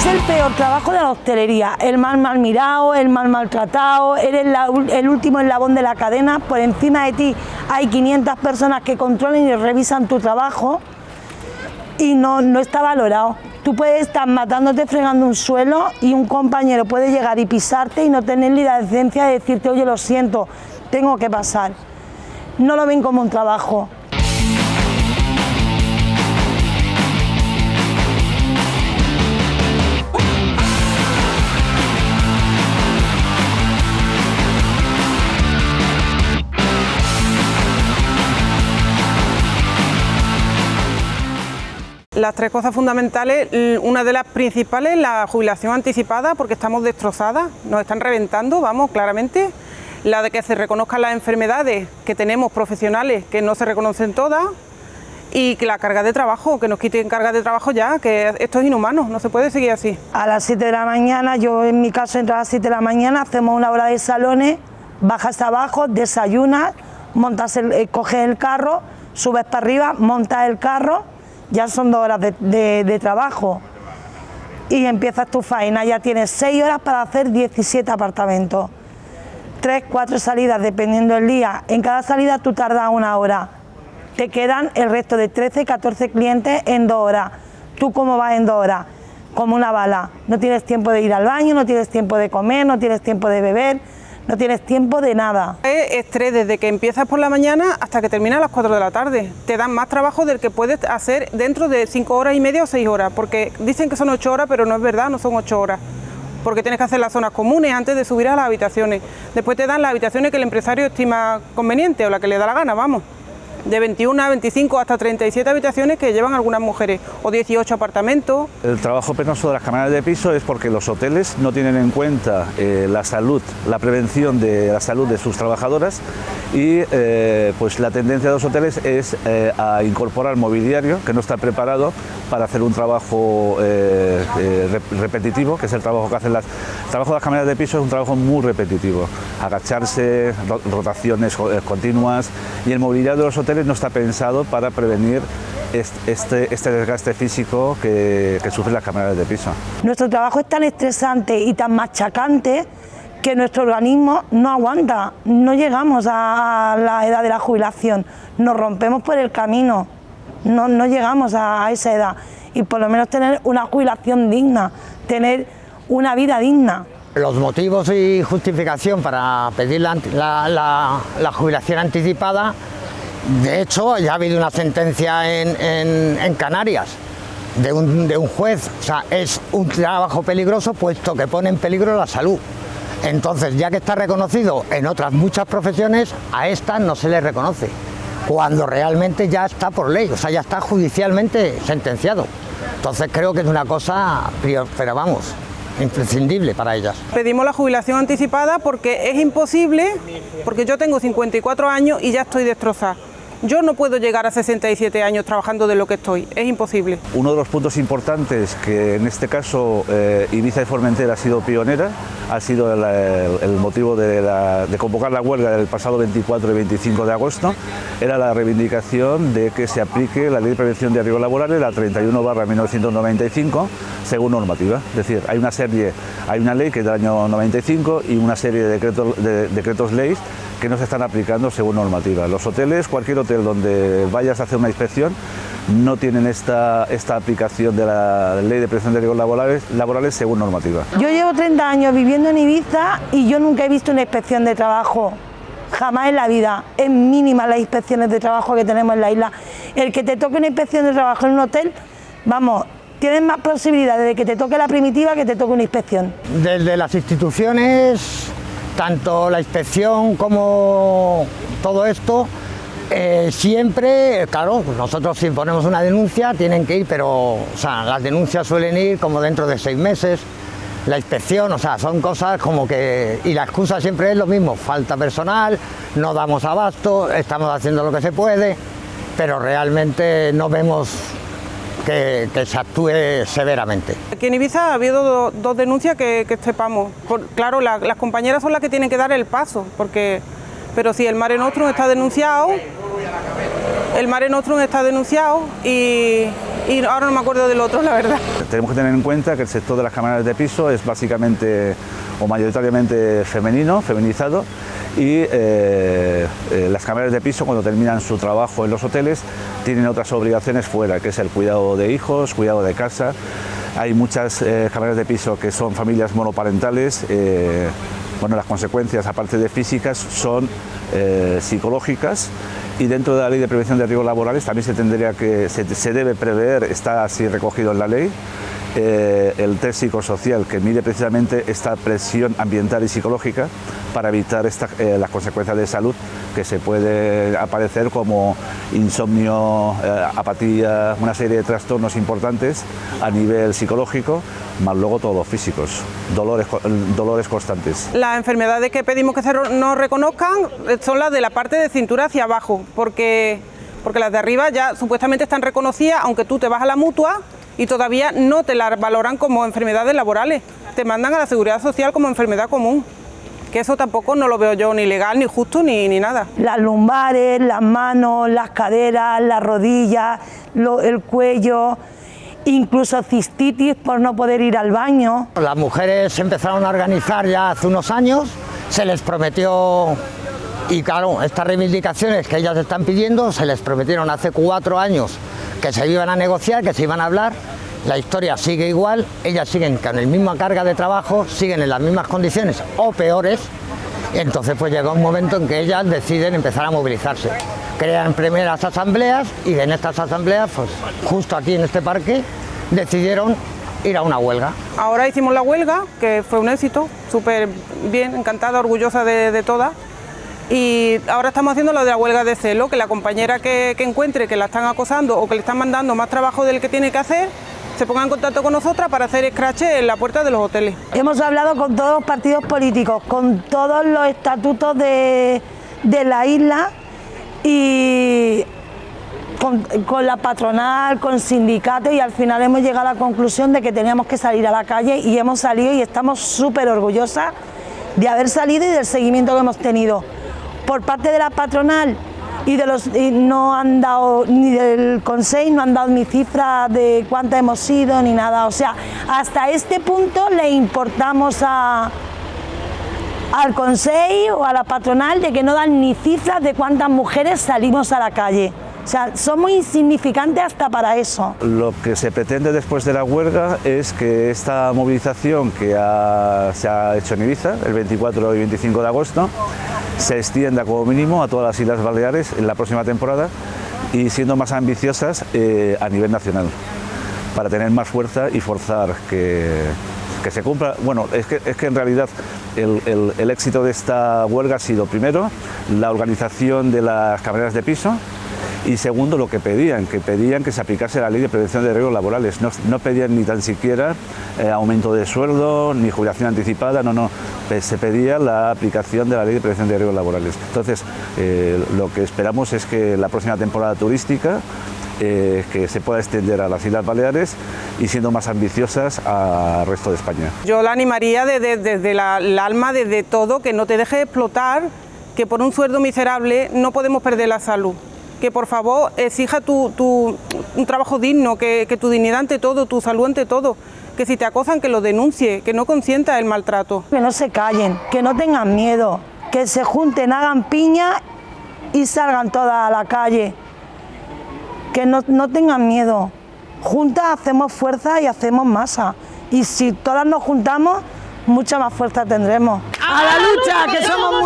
Es el peor trabajo de la hostelería, el mal mal mirado, el mal maltratado, eres el último eslabón de la cadena, por encima de ti hay 500 personas que controlan y revisan tu trabajo y no, no está valorado. Tú puedes estar matándote fregando un suelo y un compañero puede llegar y pisarte y no tener ni la decencia de decirte, oye, lo siento, tengo que pasar. No lo ven como un trabajo, Las tres cosas fundamentales, una de las principales, la jubilación anticipada, porque estamos destrozadas, nos están reventando, vamos, claramente. La de que se reconozcan las enfermedades que tenemos profesionales, que no se reconocen todas, y que la carga de trabajo, que nos quiten carga de trabajo ya, que esto es inhumano, no se puede seguir así. A las 7 de la mañana, yo en mi caso entro a las 7 de la mañana, hacemos una hora de salones, bajas abajo, desayunas, montas eh, coges el carro, subes para arriba, montas el carro, ya son dos horas de, trabajo. Y empiezas tu faena, ya tienes seis horas para hacer 17 apartamentos, tres, cuatro salidas dependiendo del día, en cada salida tú tardas una hora, te quedan el resto de 13, 14 clientes en dos horas, tú cómo vas en dos horas, como una bala, no tienes tiempo de ir al baño, no tienes tiempo de comer, no tienes tiempo de beber, no tienes tiempo de nada. Es estrés desde que empiezas por la mañana hasta que termina a las 4 de la tarde. Te dan más trabajo del que puedes hacer dentro de 5 horas y media o 6 horas, porque dicen que son 8 horas, pero no es verdad, no son 8 horas porque tienes que hacer las zonas comunes antes de subir a las habitaciones. Después te dan las habitaciones que el empresario estima conveniente o la que le da la gana, vamos de 21 a 25 hasta 37 habitaciones que llevan algunas mujeres o 18 apartamentos. El trabajo penoso de las cámaras de piso es porque los hoteles no tienen en cuenta eh, la salud, la prevención de la salud de sus trabajadoras y eh, pues la tendencia de los hoteles es eh, a incorporar mobiliario que no está preparado para hacer un trabajo repetitivo, que es el trabajo que hacen las... El trabajo de las cámaras de piso es un trabajo muy repetitivo, agacharse, rotaciones continuas y el mobiliario de los hoteles no está pensado para prevenir este, este desgaste físico que, que sufren las cámaras de piso. Nuestro trabajo es tan estresante y tan machacante que nuestro organismo no aguanta, no llegamos a la edad de la jubilación, nos rompemos por el camino, no, no llegamos a, esa edad y por lo menos tener una jubilación digna, tener una vida digna. Los motivos y justificación para pedir la, la jubilación anticipada de hecho, ya ha habido una sentencia en, Canarias de un, juez, o sea, es un trabajo peligroso puesto que pone en peligro la salud. Entonces, ya que está reconocido en otras muchas profesiones, a esta no se le reconoce, cuando realmente ya está por ley, o sea, ya está judicialmente sentenciado. Entonces creo que es una cosa, pero vamos, imprescindible para ellas. Pedimos la jubilación anticipada porque es imposible, porque yo tengo 54 años y ya estoy destrozada. Yo no puedo llegar a 67 años trabajando de lo que estoy, es imposible. Uno de los puntos importantes que en este caso eh, Ibiza y Formentera ha sido pionera, ha sido el, motivo de, convocar la huelga del pasado 24 y 25 de agosto, era la reivindicación de que se aplique la Ley de Prevención de Riesgos Laborales, la 31 barra 1995, según normativa. Es decir, hay una serie, hay una ley que es del año 95 y una serie de decretos, de, decretos leyes que no se están aplicando según normativa. Los hoteles, cualquier hotel donde vayas a hacer una inspección, no tienen esta, esta aplicación de la ley de prevención de riesgos laborales, laborales según normativa. Yo llevo 30 años viviendo en Ibiza y yo nunca he visto una inspección de trabajo jamás en la vida. Es mínima las inspecciones de trabajo que tenemos en la isla. El que te toque una inspección de trabajo en un hotel, vamos, tienes más posibilidades de que te toque la primitiva que te toque una inspección. Desde las instituciones tanto la inspección como todo esto, eh, siempre, claro, nosotros si ponemos una denuncia tienen que ir, pero las denuncias suelen ir como dentro de seis meses, la inspección, o sea, son cosas como que... Y la excusa siempre es lo mismo, falta personal, no damos abasto, estamos haciendo lo que se puede, pero realmente no vemos que, se actúe severamente. Aquí en Ibiza ha habido dos denuncias que, sepamos. claro, las compañeras son las que tienen que dar el paso, porque, pero si el Mare Nostrum está denunciado, el Mare Nostrum está denunciado y ahora no me acuerdo del otro, la verdad. Tenemos que tener en cuenta que el sector de las cámaras de piso es básicamente o mayoritariamente femenino, feminizado, y eh, eh, las cámaras de piso cuando terminan su trabajo en los hoteles tienen otras obligaciones fuera, que es el cuidado de hijos, cuidado de casa. Hay muchas eh, de piso que son familias monoparentales, bueno, las consecuencias aparte de físicas son psicológicas y dentro de la ley de prevención de riesgos laborales también se tendría que se debe prever, está así recogido en la ley, eh, el test psicosocial que mide precisamente esta presión ambiental y psicológica para evitar eh, las consecuencias de salud que se puede aparecer como insomnio, eh, apatía, una serie de trastornos importantes a nivel psicológico, más luego todos los físicos, dolores, dolores constantes. Las enfermedades que pedimos que se nos reconozcan son las de la parte de cintura hacia abajo, porque, porque las de arriba ya supuestamente están reconocidas, aunque tú te vas a la mutua y todavía no te la valoran como enfermedades laborales, te mandan a la seguridad social como enfermedad común. Que eso tampoco no lo veo yo ni legal, ni justo, ni, ni nada. Las lumbares, las manos, las caderas, las rodillas, el cuello, incluso cistitis por no poder ir al baño. Las mujeres se empezaron a organizar ya hace unos años, se les prometió, y claro, estas reivindicaciones que ellas están pidiendo, se les prometieron hace cuatro años que se iban a negociar, que se iban a hablar, la historia sigue igual, ellas siguen con la misma carga de trabajo, siguen en las mismas condiciones o peores, entonces pues llega un momento en que ellas deciden empezar a movilizarse. Crean primeras asambleas y en estas asambleas, pues justo aquí en este parque, decidieron ir a una huelga. Ahora hicimos la huelga, que fue un éxito, súper bien, encantada, orgullosa de, de todas y ahora estamos haciendo lo de la huelga de celo, que la compañera que, encuentre que la están acosando o que le están mandando más trabajo del que tiene que hacer, se ponga en contacto con nosotras para hacer scratch en la puerta de los hoteles. Hemos hablado con todos los partidos políticos, con todos los estatutos de, la isla y con, con, la patronal, con sindicatos y al final hemos llegado a la conclusión de que teníamos que salir a la calle y hemos salido y estamos súper orgullosas de haber salido y del seguimiento que hemos tenido por parte de la patronal y de los no han dado ni del Consejo no han dado ni cifra de cuánta hemos sido ni nada, o sea, hasta este punto le importamos al Consejo o a la patronal de que no dan ni cifras de cuántas mujeres salimos a la calle. O sea, somos insignificantes hasta para eso. Lo que se pretende después de la huelga es que esta movilización que se ha hecho en Ibiza, el 24 y 25 de agosto, se extienda como mínimo a todas las Islas Baleares en la próxima temporada y siendo más ambiciosas eh, a nivel nacional, para tener más fuerza y forzar que, se cumpla. Bueno, es que, es que en realidad el, el éxito de esta huelga ha sido, primero, la organización de las camareras de piso, y segundo lo que pedían, que pedían que se aplicase la ley de prevención de riesgos laborales, no, pedían ni tan siquiera eh, aumento de sueldo, ni jubilación anticipada, no, no, se pedía la aplicación de la ley de prevención de riesgos laborales. Entonces, eh, lo que esperamos es que la próxima temporada turística eh, que se pueda extender a las Islas Baleares y siendo más ambiciosas al resto de España. Yo la animaría desde, el alma, desde todo, que no te deje explotar, que por un sueldo miserable no podemos perder la salud que por favor exija tu, un trabajo digno, que, tu dignidad ante todo, tu salud ante todo, que si te acosan que lo denuncie, que no consienta el maltrato. Que no se callen, que no tengan miedo, que se junten, hagan piña y salgan todas a la calle. Que no, no tengan miedo. Juntas hacemos fuerza y hacemos masa. Y si todas nos juntamos, mucha más fuerza tendremos. ¡A la lucha, que somos